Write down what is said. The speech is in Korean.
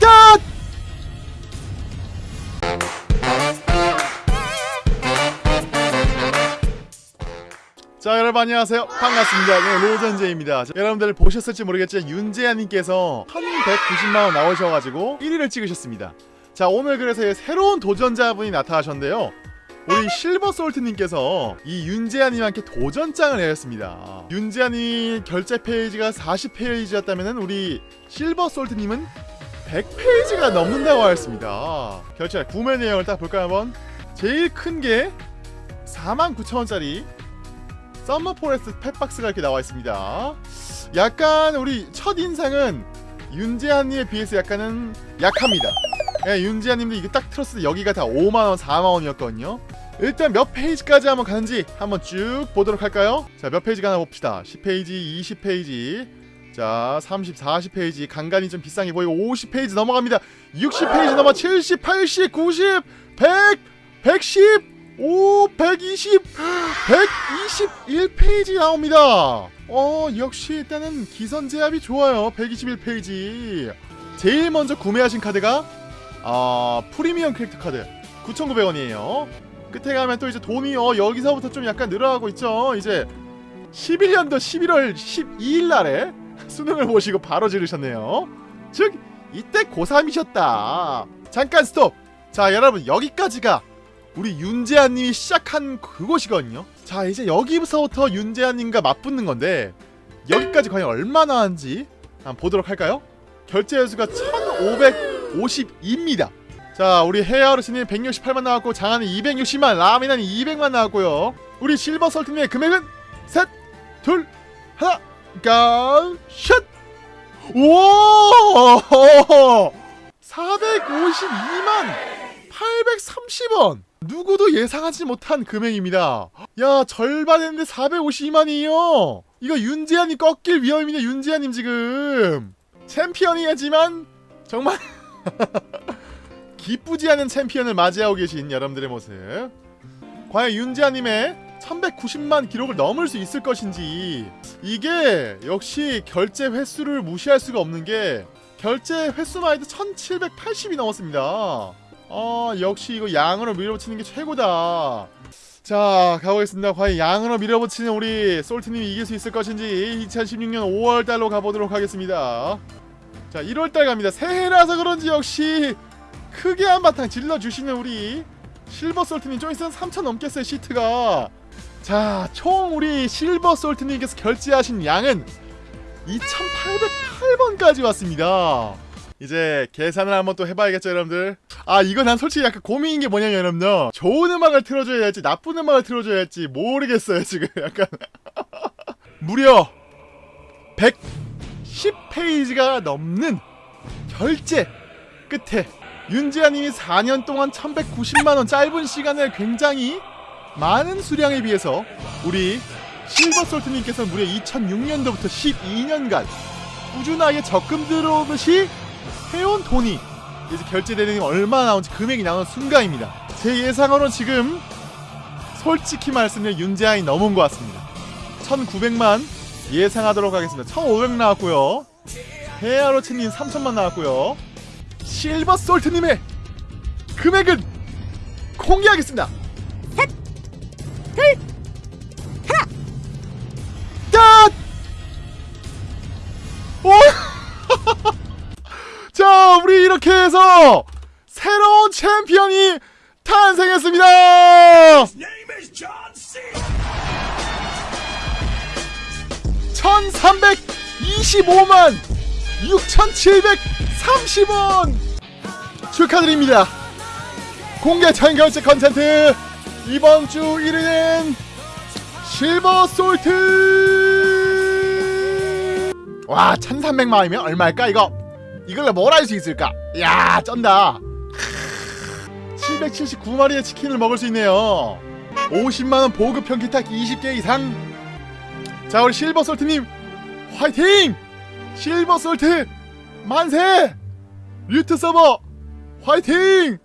짠! 자 여러분 안녕하세요. 반갑습니다. 네, 로전제입니다. 자, 여러분들 보셨을지 모르겠지만 윤재한님께서 1190만원 나오셔가지고 1위를 찍으셨습니다. 자 오늘 그래서 새로운 도전자분이 나타나셨는데요 우리 실버솔트님께서 이 윤재한님과 함께 도전장을 내렸습니다 윤재한님 결제 페이지가 40페이지였다면 우리 실버솔트님은 100페이지가 넘는다고 하였습니다 결제 구매 내용을 딱 볼까요 한번 제일 큰 게 49,000원짜리 Summer Forest Pet Box가 이렇게 나와 있습니다. 약간 우리 첫 인상은 윤재한님에 비해서 약간은 약합니다. 예, 윤재한님도 이게 딱 틀었을 때 여기가 다 5만원, 4만원이었거든요. 일단 몇 페이지까지 한번 가는지 한번 쭉 보도록 할까요? 자, 몇 페이지 가나 봅시다. 10페이지, 20페이지, 자, 30, 40페이지, 간간히 좀 비싼 게 보이고 50페이지 넘어갑니다. 60페이지 넘어 70, 80, 90, 100, 110, 오120 121페이지 나옵니다. 어 역시 일단은 기선제압이 좋아요. 121페이지. 제일 먼저 구매하신 카드가 아 프리미엄 캐릭터 카드. 9,900원이에요 끝에 가면 또 이제 돈이 어 여기서부터 좀 약간 늘어가고 있죠. 이제 11년도 11월 12일 날에 수능을 보시고 바로 지르셨네요. 즉 이때 고3이셨다. 잠깐 스톱. 자 여러분 여기까지가 우리 윤재한님이 시작한 그곳이거든요. 자 이제 여기서부터 윤재한님과 맞붙는 건데 여기까지 과연 얼마나 하는지 한번 보도록 할까요? 결제 횟수가 1552입니다 자 우리 헤어르스님 168만 나왔고 장하는 260만 라미나는 200만 나왔고요 우리 실버 설트님의 금액은 셋, 둘, 하나, 가, 샷! 우와! 452만 830원 누구도 예상하지 못한 금액입니다. 야 절반 했는데 452만이요. 이거 윤재한이 꺾일 위험입니다. 윤재한님 지금 챔피언이지만 정말 기쁘지 않은 챔피언을 맞이하고 계신 여러분들의 모습. 과연 윤재한님의 1190만 기록을 넘을 수 있을 것인지 이게 역시 결제 횟수를 무시할 수가 없는 게 결제 횟수만 해도 1780이 넘었습니다. 어 역시 이거 양으로 밀어붙이는 게 최고다 자 가보겠습니다 과연 양으로 밀어붙이는 우리 솔트님이 이길 수 있을 것인지 2016년 5월달로 가보도록 하겠습니다 자 1월달 갑니다 새해라서 그런지 역시 크게 한바탕 질러주시는 우리 실버 솔트님 좀 있으면 3천 넘겠어요 시트가. 자 총 우리 실버 솔트님께서 결제하신 양은 2808번까지 왔습니다. 이제 계산을 한번 또 해봐야겠죠 여러분들? 아 이거 난 솔직히 약간 고민인 게 뭐냐면 여러분들 좋은 음악을 틀어줘야 할지 나쁜 음악을 틀어줘야 할지 모르겠어요 지금. 약간. 무려 110페이지가 넘는 결제 끝에 윤지아님이 4년 동안 1190만원 짧은 시간을 굉장히 많은 수량에 비해서 우리 실버솔트님께서 무려 2006년도부터 12년간 꾸준하게 적금 들어오듯이 해온 돈이 이제 결제되는 게 얼마 나온지 금액이 나오는 순간입니다. 제 예상으로는 지금 솔직히 말씀드리면 윤재한이 넘은 것 같습니다. 1900만 예상하도록 하겠습니다. 1500 나왔고요. 헤아로치님 3000만 나왔고요. 실버 솔트님의 금액은 공개하겠습니다. 셋, 둘, 하나, 짠! 오! 자, 우리 이렇게 해서 새로운 챔피언이 탄생했습니다. 1325만 6730원 축하드립니다. 공개 참결제 컨텐트 이번 주 1위는 실버 솔트 와 1300만이면 얼마일까 이거 이걸로 뭘 할 수 있을까? 야 쩐다 779마리의 치킨을 먹을 수 있네요 50만원 보급 평기탁 20개 이상 자 우리 실버솔트님 화이팅! 실버 솔트 만세! 류트 서버 화이팅!